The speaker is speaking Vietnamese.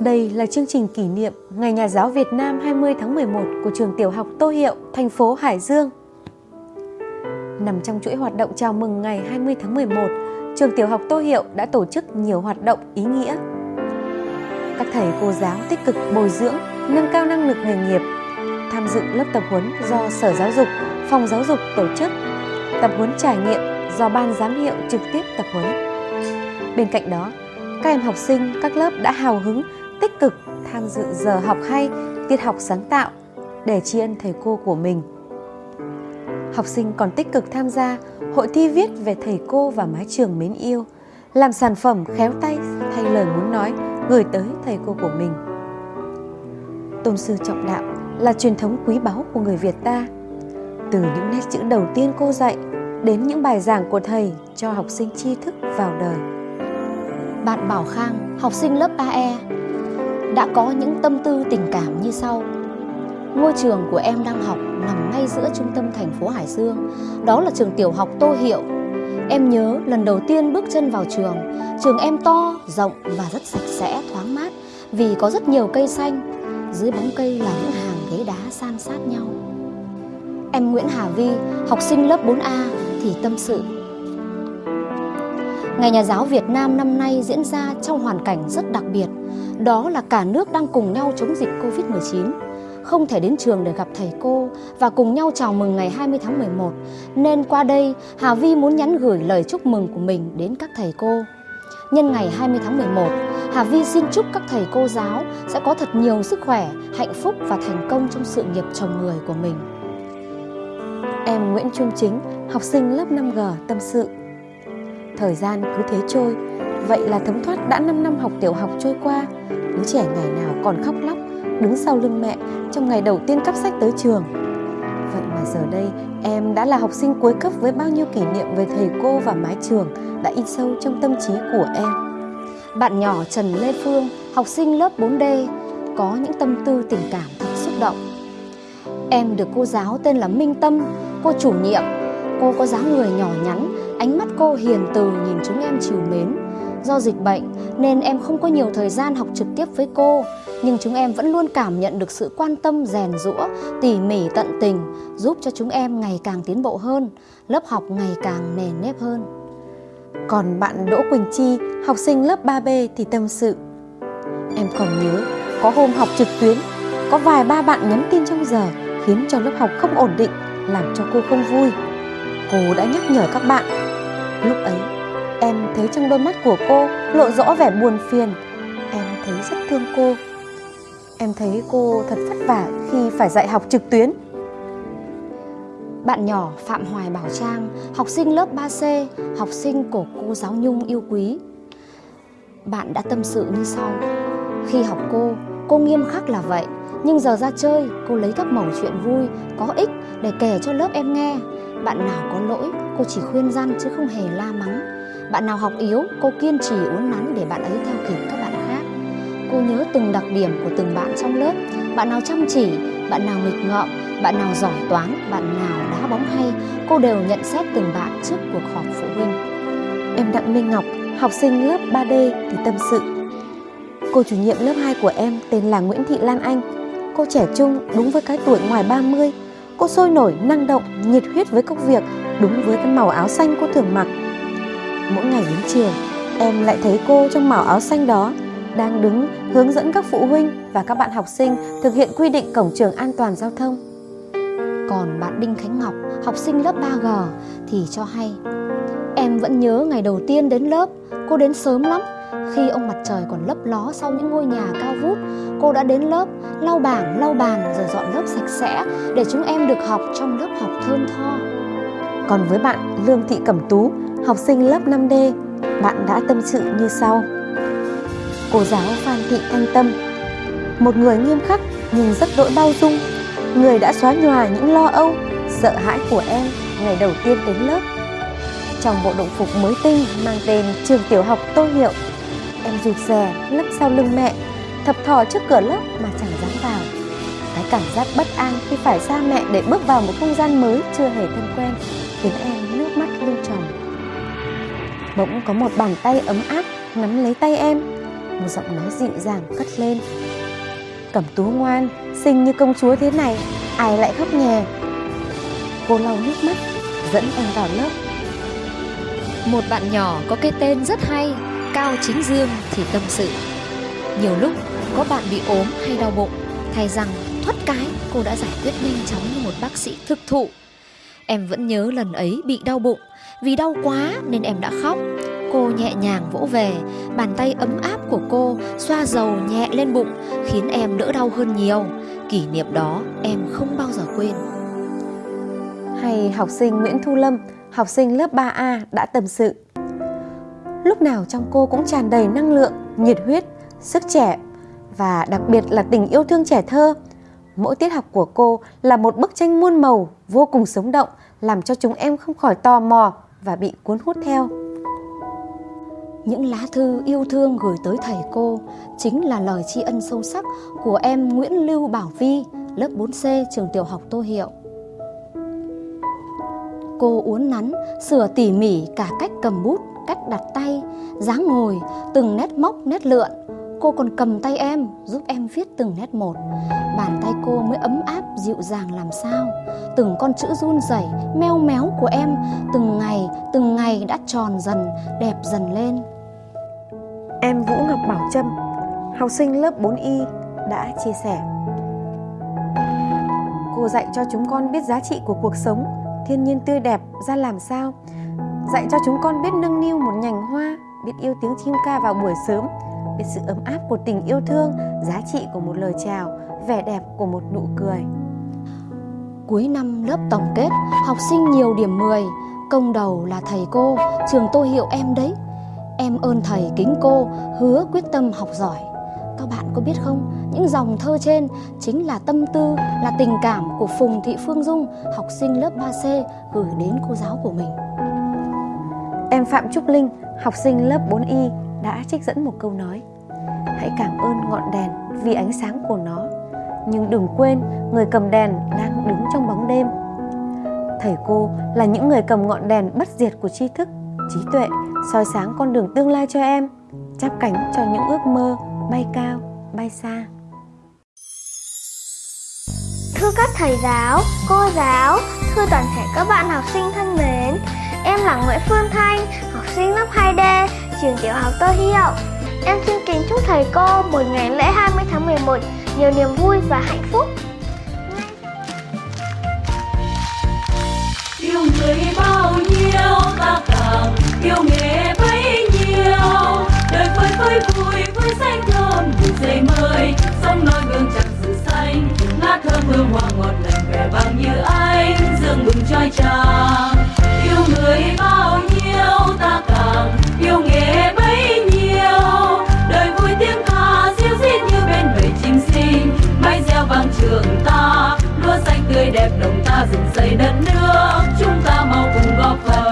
Đây là chương trình kỷ niệm Ngày Nhà giáo Việt Nam 20 tháng 11 của trường tiểu học Tô Hiệu, thành phố Hải Dương. Nằm trong chuỗi hoạt động chào mừng ngày 20 tháng 11, trường tiểu học Tô Hiệu đã tổ chức nhiều hoạt động ý nghĩa. Các thầy cô giáo tích cực bồi dưỡng, nâng cao năng lực nghề nghiệp, tham dự lớp tập huấn do Sở Giáo dục, Phòng Giáo dục tổ chức, tập huấn trải nghiệm do Ban giám hiệu trực tiếp tập huấn. Bên cạnh đó, các em học sinh các lớp đã hào hứng tích cực tham dự giờ học hay, tiết học sáng tạo để tri ân thầy cô của mình. Học sinh còn tích cực tham gia hội thi viết về thầy cô và mái trường mến yêu, làm sản phẩm khéo tay thay lời muốn nói gửi tới thầy cô của mình. Tôn sư trọng đạo là truyền thống quý báu của người Việt ta. Từ những nét chữ đầu tiên cô dạy đến những bài giảng của thầy cho học sinh tri thức vào đời. Bạn Bảo Khang, học sinh lớp 3E, đã có những tâm tư tình cảm như sau. Ngôi trường của em đang học nằm ngay giữa trung tâm thành phố Hải Dương, đó là trường tiểu học Tô Hiệu. Em nhớ lần đầu tiên bước chân vào trường, trường em to, rộng và rất sạch sẽ, thoáng mát vì có rất nhiều cây xanh. Dưới bóng cây là những hàng ghế đá san sát nhau. Em Nguyễn Hà Vi, học sinh lớp 4A thì tâm sự Ngày Nhà giáo Việt Nam năm nay diễn ra trong hoàn cảnh rất đặc biệt, đó là cả nước đang cùng nhau chống dịch Covid-19. Không thể đến trường để gặp thầy cô và cùng nhau chào mừng ngày 20 tháng 11, nên qua đây Hà Vi muốn nhắn gửi lời chúc mừng của mình đến các thầy cô. Nhân ngày 20 tháng 11, Hà Vi xin chúc các thầy cô giáo sẽ có thật nhiều sức khỏe, hạnh phúc và thành công trong sự nghiệp chồng người của mình. Em Nguyễn Trung Chính, học sinh lớp 5G tâm sự Thời gian cứ thế trôi Vậy là thấm thoát đã 5 năm học tiểu học trôi qua Đứa trẻ ngày nào còn khóc lóc Đứng sau lưng mẹ trong ngày đầu tiên cắp sách tới trường Vậy mà giờ đây em đã là học sinh cuối cấp với bao nhiêu kỷ niệm về thầy cô và mái trường đã in sâu trong tâm trí của em. Bạn nhỏ Trần Lê Phương, học sinh lớp 4D, có những tâm tư tình cảm thật xúc động. Em được cô giáo tên là Minh Tâm, cô chủ nhiệm. Cô có dáng người nhỏ nhắn, Ánh mắt cô hiền từ nhìn chúng em chiều mến. Do dịch bệnh nên em không có nhiều thời gian học trực tiếp với cô, nhưng chúng em vẫn luôn cảm nhận được sự quan tâm rèn rũa, tỉ mỉ tận tình, giúp cho chúng em ngày càng tiến bộ hơn, lớp học ngày càng nền nếp hơn. Còn bạn Đỗ Quỳnh Chi, học sinh lớp 3B thì tâm sự. Em còn nhớ, có hôm học trực tuyến, có vài ba bạn nhắn tin trong giờ khiến cho lớp học không ổn định, làm cho cô không vui. Cô đã nhắc nhở các bạn. Lúc ấy em thấy trong đôi mắt của cô lộ rõ vẻ buồn phiền. Em thấy rất thương cô. Em thấy cô thật vất vả khi phải dạy học trực tuyến. Bạn nhỏ Phạm Hoài Bảo Trang, học sinh lớp 3C, học sinh của cô giáo Nhung yêu quý. Bạn đã tâm sự như sau. Khi học cô, cô nghiêm khắc là vậy Nhưng giờ ra chơi, cô lấy các mẩu chuyện vui, có ích để kể cho lớp em nghe bạn nào có lỗi, cô chỉ khuyên răn chứ không hề la mắng. Bạn nào học yếu, cô kiên trì uốn nắn để bạn ấy theo kịp các bạn khác. Cô nhớ từng đặc điểm của từng bạn trong lớp. Bạn nào chăm chỉ, bạn nào nghịch ngợm, bạn nào giỏi toán, bạn nào đá bóng hay, cô đều nhận xét từng bạn trước cuộc họp phụ huynh. Em Đặng Minh Ngọc, học sinh lớp 3D thì tâm sự. Cô chủ nhiệm lớp 2 của em tên là Nguyễn Thị Lan Anh. Cô trẻ trung đúng với cái tuổi ngoài 30, Cô sôi nổi, năng động, nhiệt huyết với công việc Đúng với cái màu áo xanh cô thường mặc. Mỗi ngày đến trường Em lại thấy cô trong màu áo xanh đó Đang đứng hướng dẫn các phụ huynh Và các bạn học sinh thực hiện quy định cổng trường an toàn giao thông. Còn bạn Đinh Khánh Ngọc, học sinh lớp 3G Thì cho hay Em vẫn nhớ ngày đầu tiên đến lớp Cô đến sớm lắm khi ông mặt trời còn lấp ló sau những ngôi nhà cao vút, cô đã đến lớp, lau bảng, lau bàn rồi dọn lớp sạch sẽ để chúng em được học trong lớp học thơm tho. Còn với bạn Lương Thị Cẩm Tú, học sinh lớp 5D, bạn đã tâm sự như sau. Cô giáo Phan Thị Thanh Tâm, một người nghiêm khắc nhưng rất đỗi bao dung, người đã xóa nhòa những lo âu, sợ hãi của em ngày đầu tiên đến lớp. Trong bộ đồng phục mới tinh mang tên trường tiểu học Tô Hiệu Em rụt rè, lấp sau lưng mẹ, Thập thò trước cửa lớp mà chẳng dám vào. Cái cảm giác bất an khi phải xa mẹ để bước vào một không gian mới chưa hề thân quen Khiến em nước mắt lưng tròng. Bỗng có một bàn tay ấm áp nắm lấy tay em, một giọng nói dịu dàng cất lên. Cẩm tú ngoan, xinh như công chúa thế này, ai lại khóc nhè? Cô lau nước mắt, dẫn em vào lớp. Một bạn nhỏ có cái tên rất hay cao chính dương thì tâm sự. Nhiều lúc có bạn bị ốm hay đau bụng thay rằng thoát cái cô đã giải quyết nhanh chóng như một bác sĩ thực thụ. Em vẫn nhớ lần ấy bị đau bụng vì đau quá nên em đã khóc. Cô nhẹ nhàng vỗ về bàn tay ấm áp của cô xoa dầu nhẹ lên bụng khiến em đỡ đau hơn nhiều. Kỷ niệm đó em không bao giờ quên. Hay học sinh Nguyễn Thu Lâm, học sinh lớp 3A đã tâm sự. Lúc nào trong cô cũng tràn đầy năng lượng, nhiệt huyết, sức trẻ và đặc biệt là tình yêu thương trẻ thơ. Mỗi tiết học của cô là một bức tranh muôn màu vô cùng sống động, làm cho chúng em không khỏi tò mò và bị cuốn hút theo. Những lá thư yêu thương gửi tới thầy cô chính là lời tri ân sâu sắc của em Nguyễn Lưu Bảo Vi, lớp 4C trường tiểu học Tô Hiệu. Cô uốn nắn, sửa tỉ mỉ cả cách cầm bút, cách đặt tay, dáng ngồi, từng nét móc, nét lượn. Cô còn cầm tay em, giúp em viết từng nét một. Bàn tay cô mới ấm áp, dịu dàng làm sao. Từng con chữ run rẩy, meo méo của em, từng ngày, từng ngày đã tròn dần, đẹp dần lên. Em Vũ Ngọc Bảo Trâm, học sinh lớp 4Y đã chia sẻ. Cô dạy cho chúng con biết giá trị của cuộc sống, thiên nhiên tươi đẹp ra làm sao. Dạy cho chúng con biết nâng niu một nhành hoa, biết yêu tiếng chim ca vào buổi sớm, biết sự ấm áp của tình yêu thương, giá trị của một lời chào, vẻ đẹp của một nụ cười. Cuối năm lớp tổng kết, học sinh nhiều điểm 10, công đầu là thầy cô, trường tôi hiệu em đấy. Em ơn thầy kính cô, hứa quyết tâm học giỏi. Các bạn có biết không, những dòng thơ trên chính là tâm tư, là tình cảm của Phùng Thị Phương Dung, học sinh lớp 3C gửi đến cô giáo của mình. Em Phạm Trúc Linh, học sinh lớp 4Y đã trích dẫn một câu nói. Hãy cảm ơn ngọn đèn vì ánh sáng của nó. Nhưng đừng quên người cầm đèn đang đứng trong bóng đêm. Thầy cô là những người cầm ngọn đèn bất diệt của tri thức, trí tuệ soi sáng con đường tương lai cho em chắp cánh cho những ước mơ bay cao, bay xa. Thưa các thầy giáo, cô giáo, thưa toàn thể các bạn học sinh thân mến Em là Nguyễn Phương Thanh, học sinh lớp 2D, trường tiểu học Tô Hiệu Em xin kính chúc thầy cô một ngày lễ 20 tháng 11 nhiều niềm vui và hạnh phúc. Yêu người bao nhiêu ta càng yêu nghề bấy nhiêu. Đời phơi phơi vui với xanh thơm dậy mời Sông non gương chẳng sự xanh. Ngát ta dựng xây đất nước. Chúng ta mau cùng góp phần.